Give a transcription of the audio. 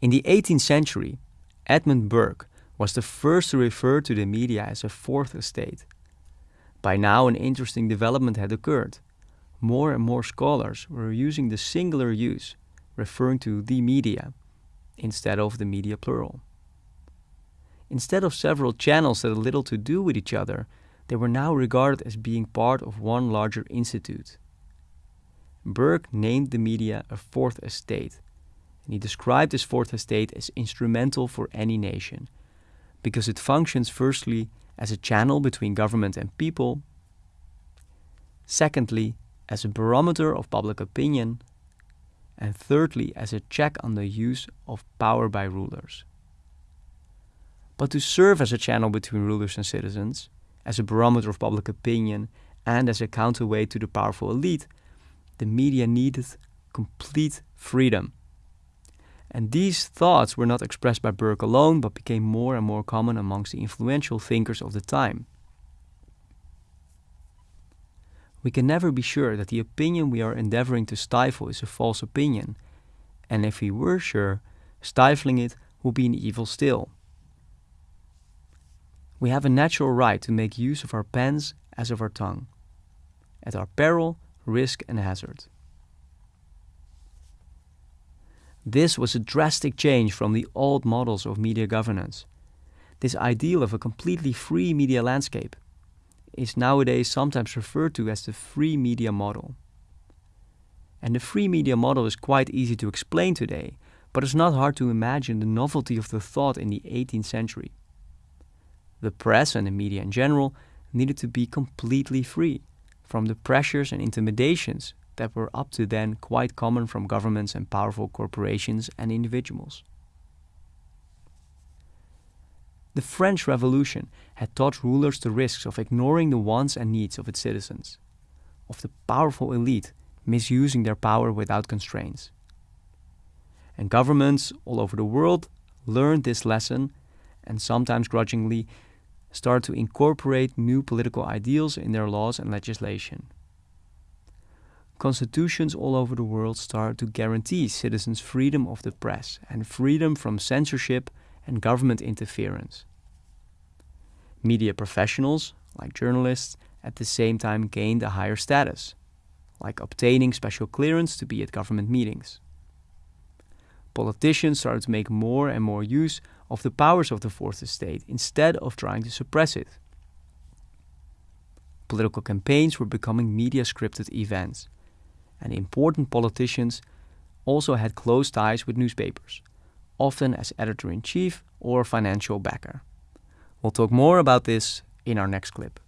In the 18th century, Edmund Burke was the first to refer to the media as a fourth estate. By now, an interesting development had occurred. More and more scholars were using the singular use, referring to the media, instead of the media plural. Instead of several channels that had little to do with each other, they were now regarded as being part of one larger institute. Burke named the media a fourth estate, and he described this fourth estate as instrumental for any nation, because it functions firstly as a channel between government and people, secondly, as a barometer of public opinion, and thirdly, as a check on the use of power by rulers. But to serve as a channel between rulers and citizens, as a barometer of public opinion, and as a counterweight to the powerful elite, the media needed complete freedom. And these thoughts were not expressed by Burke alone, but became more and more common amongst the influential thinkers of the time. We can never be sure that the opinion we are endeavoring to stifle is a false opinion, and if we were sure, stifling it would be an evil still. We have a natural right to make use of our pens as of our tongue, at our peril, risk, and hazard. This was a drastic change from the old models of media governance. This ideal of a completely free media landscape is nowadays sometimes referred to as the free media model. And the free media model is quite easy to explain today, but it's not hard to imagine the novelty of the thought in the 18th century. The press and the media in general needed to be completely free from the pressures and intimidations that were up to then quite common from governments and powerful corporations and individuals. The French Revolution had taught rulers the risks of ignoring the wants and needs of its citizens, of the powerful elite misusing their power without constraints. And governments all over the world learned this lesson and sometimes grudgingly started to incorporate new political ideals in their laws and legislation. Constitutions all over the world started to guarantee citizens freedom of the press and freedom from censorship and government interference. Media professionals, like journalists, at the same time gained a higher status, like obtaining special clearance to be at government meetings. Politicians started to make more and more use of the powers of the fourth estate instead of trying to suppress it. Political campaigns were becoming media scripted events, and important politicians also had close ties with newspapers, often as editor in chief or financial backer. We'll talk more about this in our next clip.